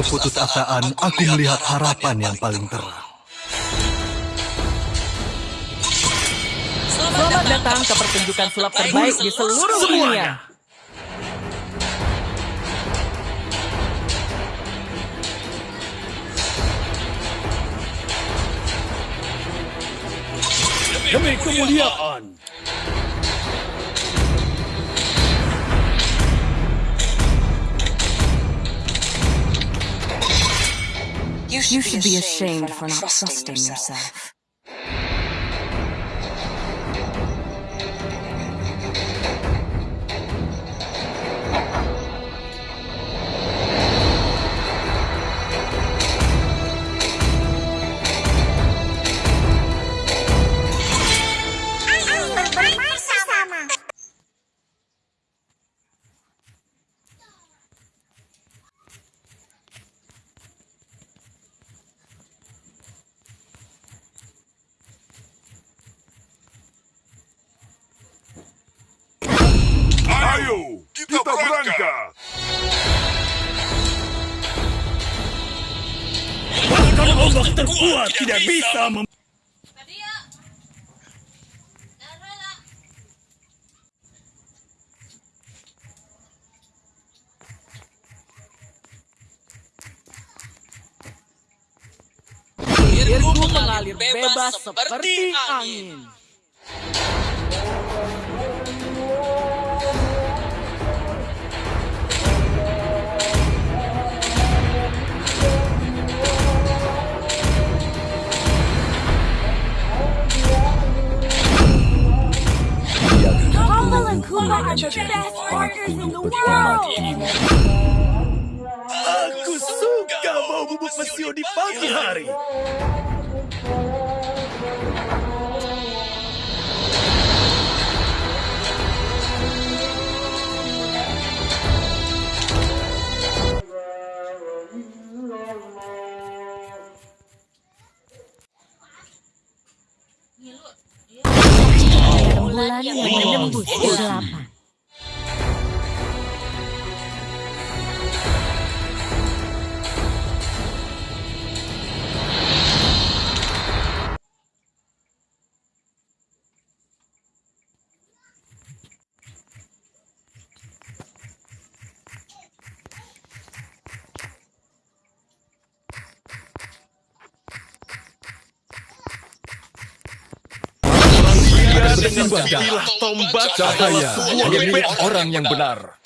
keputusasaan, aku melihat harapan yang paling terang. Selamat datang ke pertunjukan sulap terbaik di seluruh dunia. Demi kemuliaan. You should be ashamed for not trusting yourself. Ayo, kita berangkat. Bahkan ombak terkuat tidak bisa mem... Irgu mengalir bebas seperti angin. Aku suka bau bubuk pesio di pagi hari. Bulan yang menembus kegelapan. Pilihlah tombak cahaya milik orang yang benar.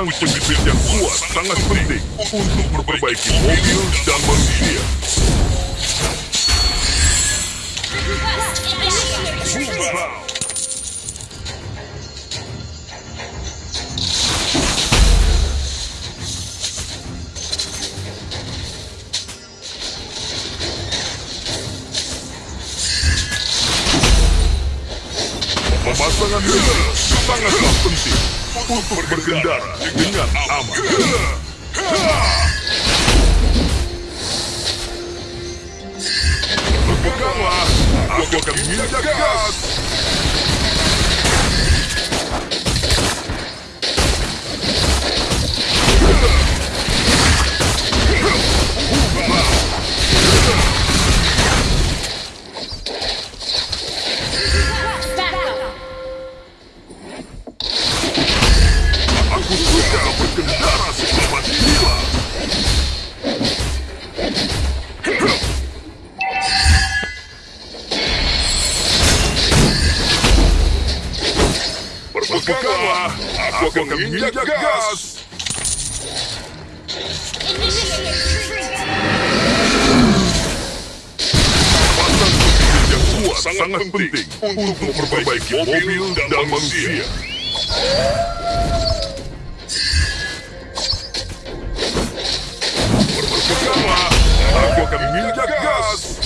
Pasang penjepit yang kuat sangat penting untuk memperbaiki mobil dan manusia. Pemasangan ini sangatlah penting untuk berkendara dengan aman. Berpeganglah, aku akan menginjak gas. Aku akan menginjak gas. Pasang yang kuat sangat penting untuk memperbaiki mobil dan manusia. Berpeganglah, aku akan menginjak gas.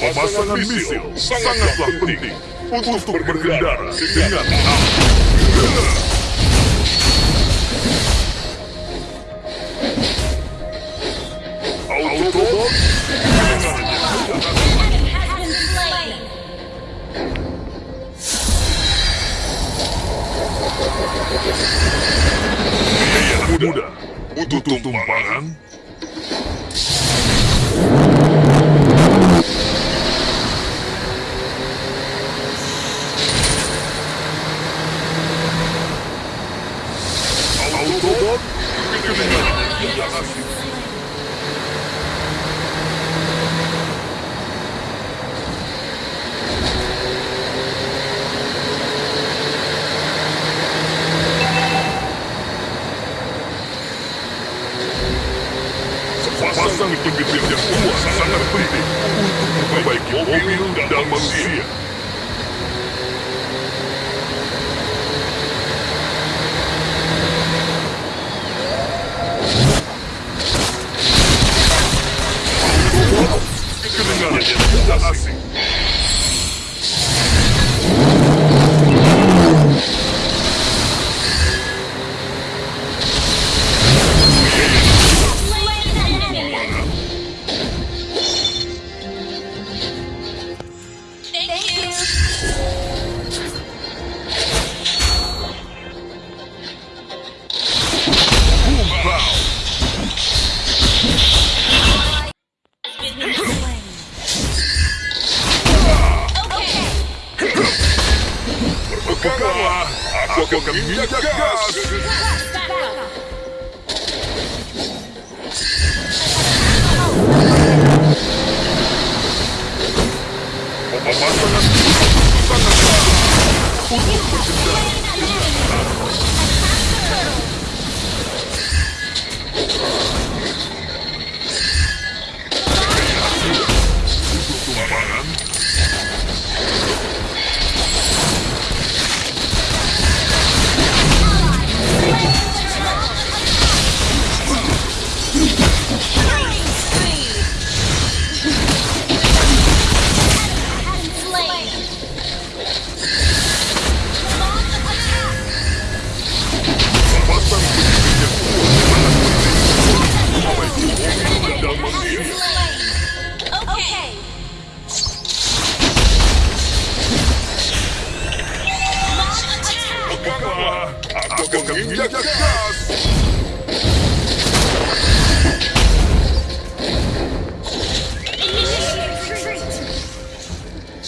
Pemasangan misil. sangatlah penting untuk berkendara dengan aman. Muda untuk tumpangan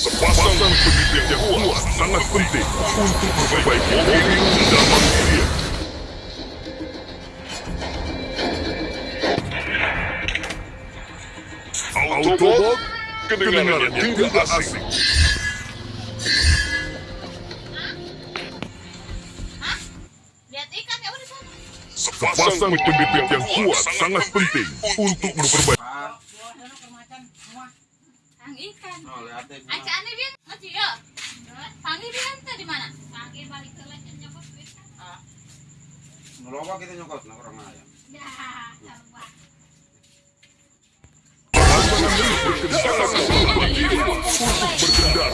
Sepasang penyedia yang kuat sangat penting untuk memperbaiki mobil dan manusia. Autobot, kedengaran yang tidak asing. Sepasang penyedia yang kuat sangat penting untuk memperbaiki Ang ikan. Aca ane bian masih ya. Pangi bian teh di mana? Pangi balik ke nyokot duit. Ngeloba kita nyokot, nah orang. Ya, berkendara untuk berkendara.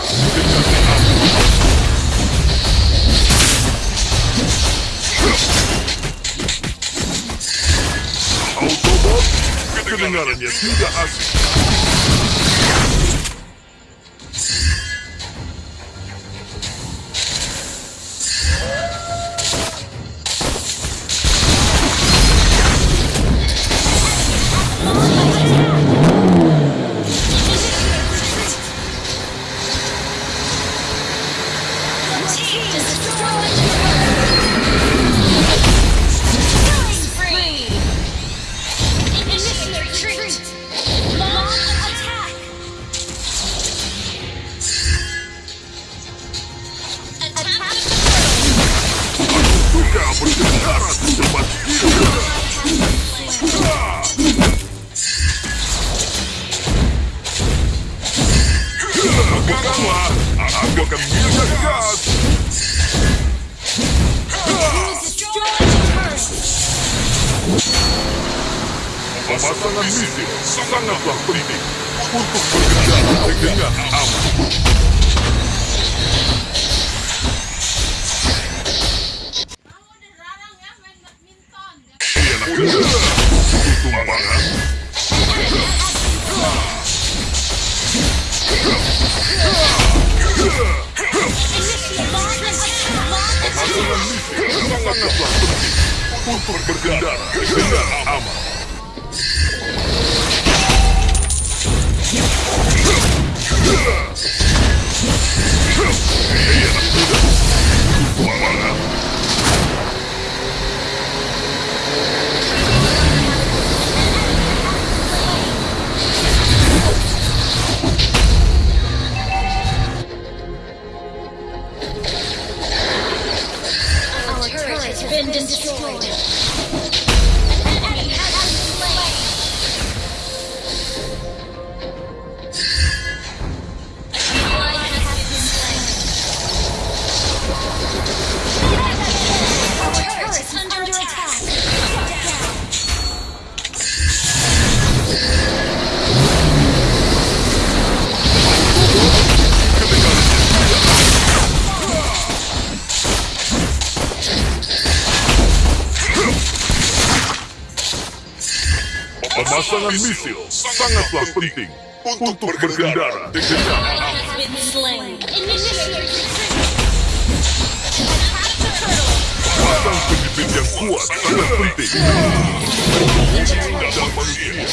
Autobot, kedengarannya tidak asing. Sangatlah untuk berkendara dengan aman. Ialah kuda tumpangan Pemasangan misil sangatlah penting untuk berkendara dengan. Pasang penjepit yang kuat sangat penting. Dan manusia.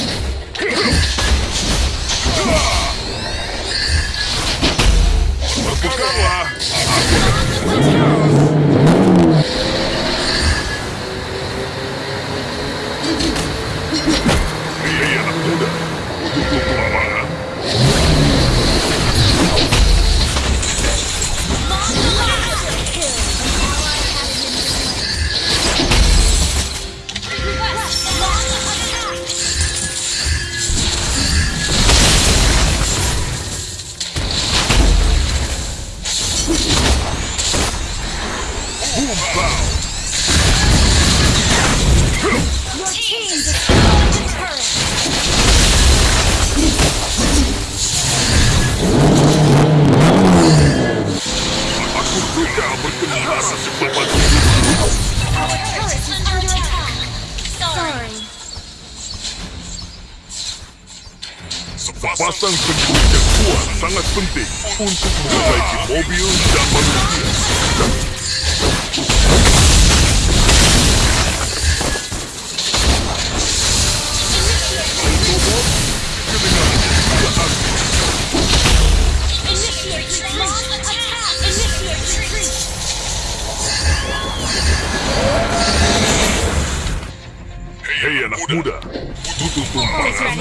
Pasang penjepit yang kuat sangat penting untuk memperbaiki mobil dan manusia. Hei anak muda, butuh tumpangan.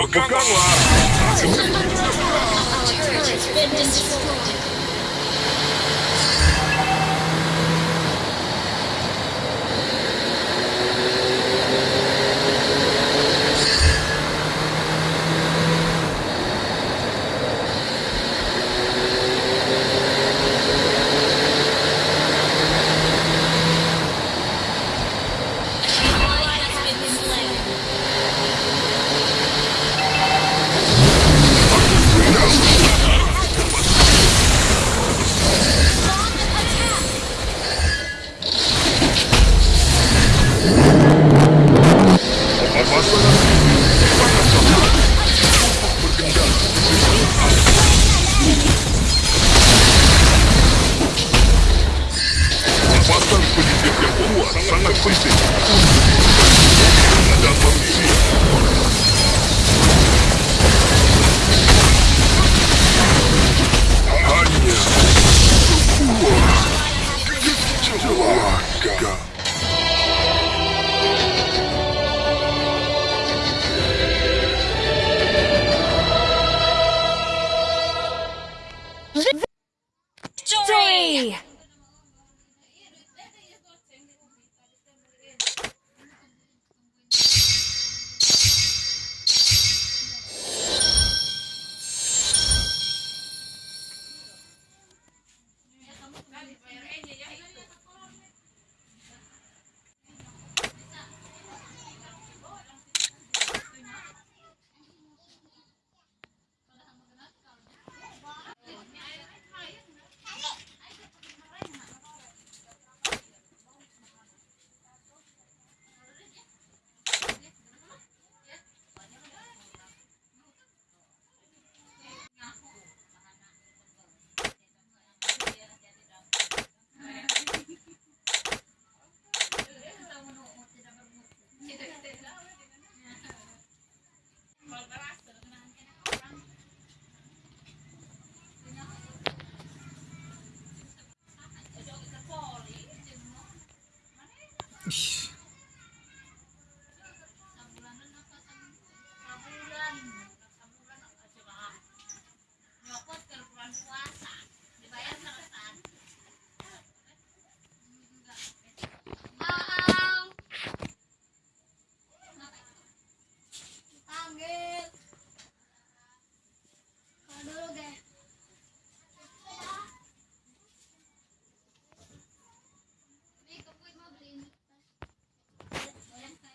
Berpeganglah. Pemasangan